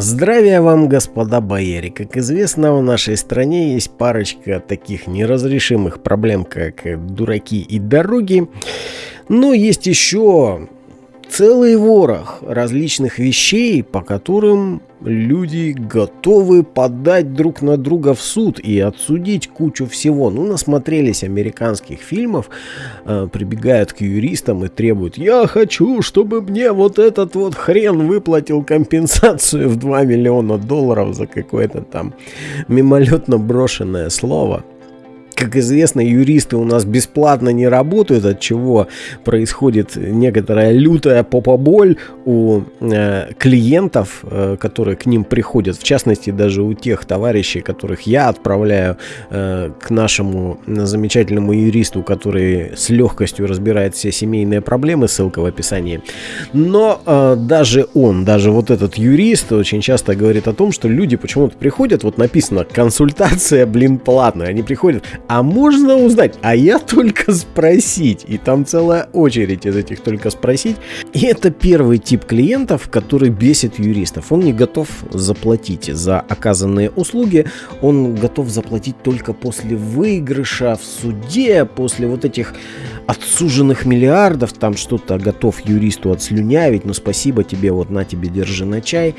Здравия вам, господа бояре! Как известно, в нашей стране есть парочка таких неразрешимых проблем, как дураки и дороги. Но есть еще целый ворох различных вещей, по которым люди готовы подать друг на друга в суд и отсудить кучу всего. Ну, насмотрелись американских фильмов, э, прибегают к юристам и требуют «Я хочу, чтобы мне вот этот вот хрен выплатил компенсацию в 2 миллиона долларов за какое-то там мимолетно брошенное слово». Как известно, юристы у нас бесплатно не работают, от чего происходит некоторая лютая попоболь у э, клиентов, э, которые к ним приходят. В частности, даже у тех товарищей, которых я отправляю э, к нашему замечательному юристу, который с легкостью разбирает все семейные проблемы, ссылка в описании. Но э, даже он, даже вот этот юрист очень часто говорит о том, что люди почему-то приходят, вот написано консультация, блин, платная. Они приходят, а можно узнать? А я только спросить. И там целая очередь из этих только спросить. И это первый тип клиентов, который бесит юристов. Он не готов заплатить за оказанные услуги. Он готов заплатить только после выигрыша в суде, после вот этих отсуженных миллиардов. Там что-то готов юристу отслюнявить. Ну спасибо тебе, вот на тебе, держи на чай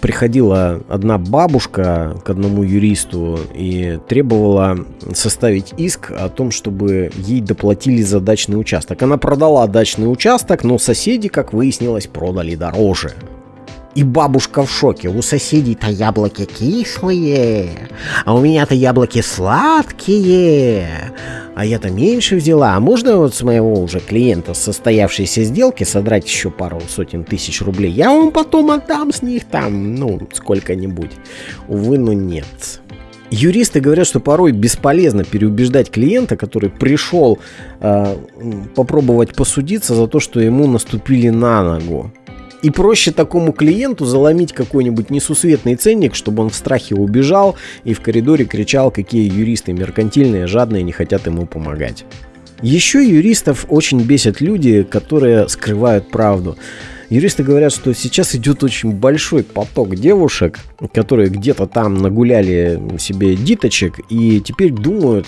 приходила одна бабушка к одному юристу и требовала составить иск о том, чтобы ей доплатили за дачный участок. Она продала дачный участок, но соседи, как выяснилось, продали дороже. И бабушка в шоке. У соседей-то яблоки кислые, а у меня-то яблоки сладкие. А я-то меньше взяла. А можно вот с моего уже клиента состоявшейся сделки содрать еще пару сотен тысяч рублей? Я вам потом отдам с них там, ну, сколько-нибудь. Увы, но нет. Юристы говорят, что порой бесполезно переубеждать клиента, который пришел э, попробовать посудиться за то, что ему наступили на ногу. И проще такому клиенту заломить какой-нибудь несусветный ценник, чтобы он в страхе убежал и в коридоре кричал, какие юристы меркантильные, жадные, не хотят ему помогать. Еще юристов очень бесят люди, которые скрывают правду. Юристы говорят, что сейчас идет очень большой поток девушек, которые где-то там нагуляли себе диточек и теперь думают,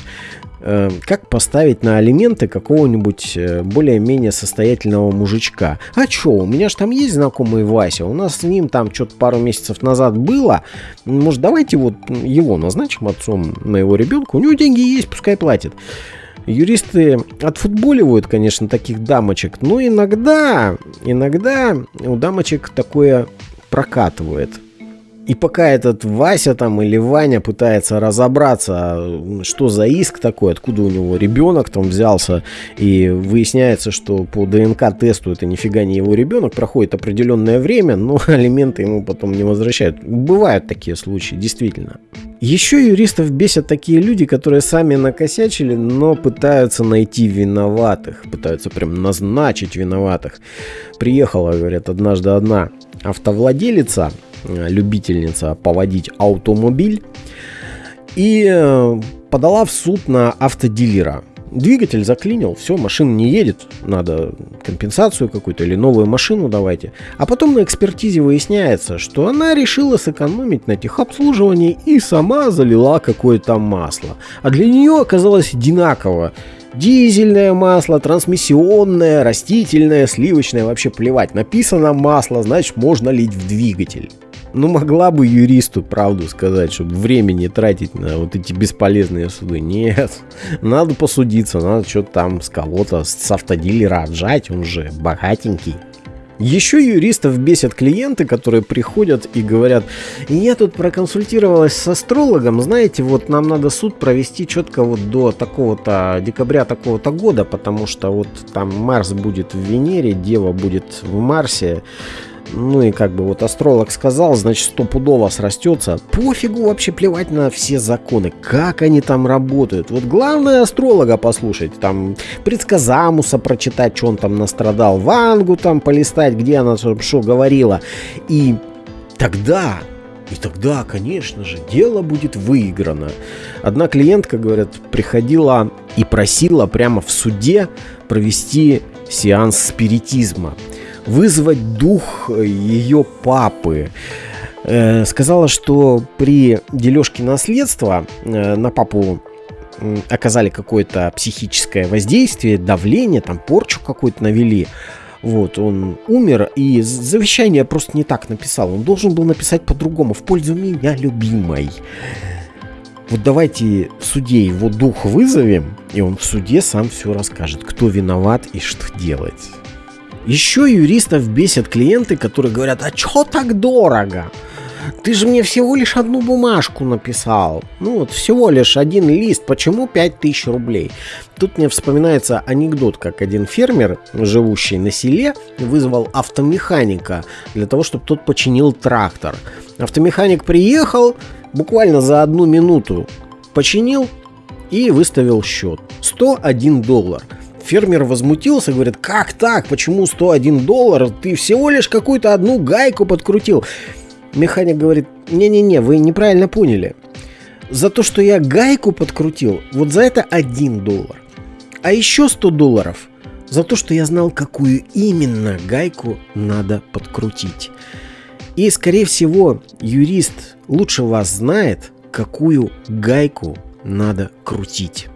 как поставить на алименты какого-нибудь э, более-менее состоятельного мужичка. А чё, у меня же там есть знакомый Вася, у нас с ним там что-то пару месяцев назад было. Может, давайте вот его назначим отцом моего ребенка, у него деньги есть, пускай платит. Юристы отфутболивают, конечно, таких дамочек, но иногда, иногда у дамочек такое прокатывает – и пока этот Вася там или Ваня пытается разобраться, что за иск такой, откуда у него ребенок там взялся, и выясняется, что по ДНК-тесту это нифига не его ребенок, проходит определенное время, но алименты ему потом не возвращают. Бывают такие случаи, действительно. Еще юристов бесят такие люди, которые сами накосячили, но пытаются найти виноватых, пытаются прям назначить виноватых. Приехала, говорят, однажды одна автовладелица, любительница поводить автомобиль и э, подала в суд на автодилера. Двигатель заклинил, все, машина не едет, надо компенсацию какую-то или новую машину давайте. А потом на экспертизе выясняется, что она решила сэкономить на техобслуживании и сама залила какое-то масло. А для нее оказалось одинаково. Дизельное масло, трансмиссионное, растительное, сливочное, вообще плевать. Написано масло, значит можно лить в двигатель. Ну, могла бы юристу правду сказать, чтобы времени тратить на вот эти бесполезные суды. Нет, надо посудиться, надо что-то там с кого-то, с автодилера отжать, он же богатенький. Еще юристов бесят клиенты, которые приходят и говорят, я тут проконсультировалась с астрологом, знаете, вот нам надо суд провести четко вот до такого-то декабря такого-то года, потому что вот там Марс будет в Венере, Дева будет в Марсе, ну и как бы вот астролог сказал, значит стопудово срастется. Пофигу вообще плевать на все законы, как они там работают. Вот главное астролога послушать, там предсказамуса прочитать, что он там настрадал, Вангу там полистать, где она что говорила. И тогда и тогда, конечно же, дело будет выиграно. Одна клиентка, говорят, приходила и просила прямо в суде провести сеанс спиритизма. Вызвать дух ее папы. Э, сказала, что при дележке наследства э, на папу оказали какое-то психическое воздействие, давление, там порчу какую-то навели. Вот, он умер, и завещание просто не так написал. Он должен был написать по-другому, в пользу меня любимой. Вот давайте в суде его дух вызовем, и он в суде сам все расскажет, кто виноват и что делать. Еще юристов бесят клиенты, которые говорят, а чё так дорого? Ты же мне всего лишь одну бумажку написал. Ну вот всего лишь один лист. Почему 5000 рублей? Тут мне вспоминается анекдот, как один фермер, живущий на селе, вызвал автомеханика для того, чтобы тот починил трактор. Автомеханик приехал, буквально за одну минуту починил и выставил счет. 101 доллар. Фермер возмутился, говорит, как так, почему 101 доллар? Ты всего лишь какую-то одну гайку подкрутил. Механик говорит, не-не-не, вы неправильно поняли. За то, что я гайку подкрутил, вот за это 1 доллар. А еще 100 долларов за то, что я знал, какую именно гайку надо подкрутить. И, скорее всего, юрист лучше вас знает, какую гайку надо крутить.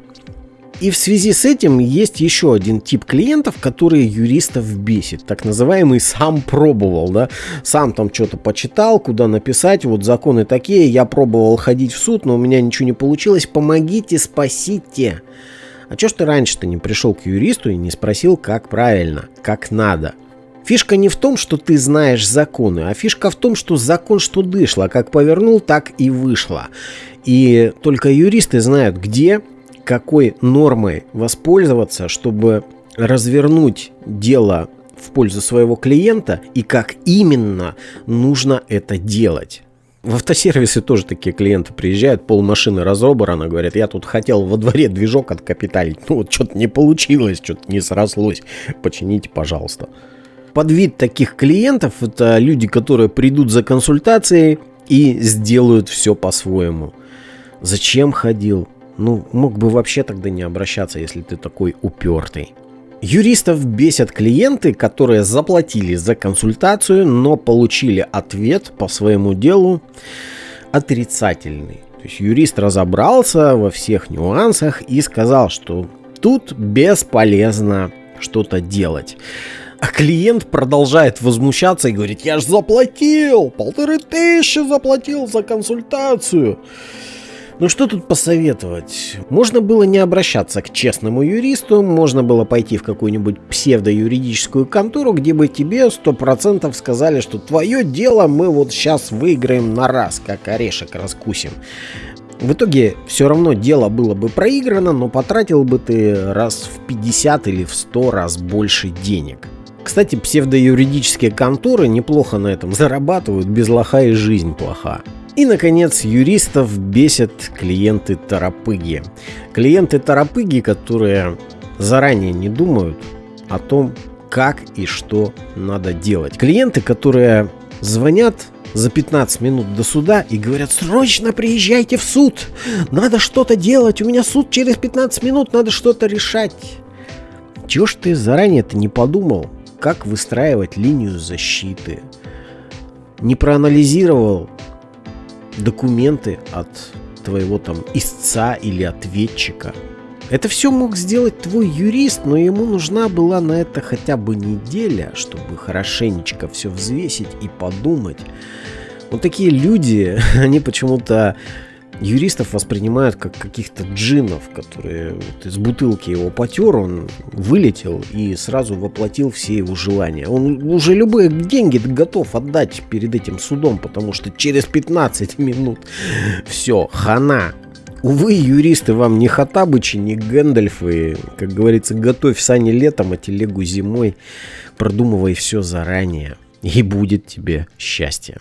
И в связи с этим есть еще один тип клиентов, которые юристов бесит. Так называемый сам пробовал, да. Сам там что-то почитал, куда написать, вот законы такие, я пробовал ходить в суд, но у меня ничего не получилось, помогите, спасите. А чё ж ты раньше-то не пришел к юристу и не спросил, как правильно, как надо? Фишка не в том, что ты знаешь законы, а фишка в том, что закон что дышло, как повернул, так и вышло. И только юристы знают, где какой нормой воспользоваться, чтобы развернуть дело в пользу своего клиента и как именно нужно это делать. В автосервисы тоже такие клиенты приезжают, пол машины разобрано, говорят, я тут хотел во дворе движок откапиталить, ну вот что-то не получилось, что-то не срослось, почините, пожалуйста. Под вид таких клиентов это люди, которые придут за консультацией и сделают все по-своему. Зачем ходил? Ну, мог бы вообще тогда не обращаться, если ты такой упертый. Юристов бесят клиенты, которые заплатили за консультацию, но получили ответ по своему делу отрицательный. То есть юрист разобрался во всех нюансах и сказал, что тут бесполезно что-то делать. А клиент продолжает возмущаться и говорит, я же заплатил, полторы тысячи заплатил за консультацию. Ну что тут посоветовать? Можно было не обращаться к честному юристу, можно было пойти в какую-нибудь псевдоюридическую контору, где бы тебе сто процентов сказали, что твое дело мы вот сейчас выиграем на раз, как орешек раскусим. В итоге все равно дело было бы проиграно, но потратил бы ты раз в 50 или в 100 раз больше денег. Кстати, псевдоюридические конторы неплохо на этом зарабатывают, без лоха и жизнь плоха. И, наконец, юристов бесят клиенты-торопыги. Клиенты-торопыги, которые заранее не думают о том, как и что надо делать. Клиенты, которые звонят за 15 минут до суда и говорят, срочно приезжайте в суд, надо что-то делать, у меня суд через 15 минут, надо что-то решать. Чего ж ты заранее-то не подумал, как выстраивать линию защиты? Не проанализировал, документы от твоего там истца или ответчика. Это все мог сделать твой юрист, но ему нужна была на это хотя бы неделя, чтобы хорошенечко все взвесить и подумать. Вот такие люди, они почему-то юристов воспринимают как каких-то джинов, которые вот из бутылки его потер, он вылетел и сразу воплотил все его желания. Он уже любые деньги готов отдать перед этим судом, потому что через 15 минут все, хана. Увы, юристы вам не Хатабычи, не Гэндальфы. Как говорится, готовь сани летом, а телегу зимой. Продумывай все заранее. И будет тебе счастье.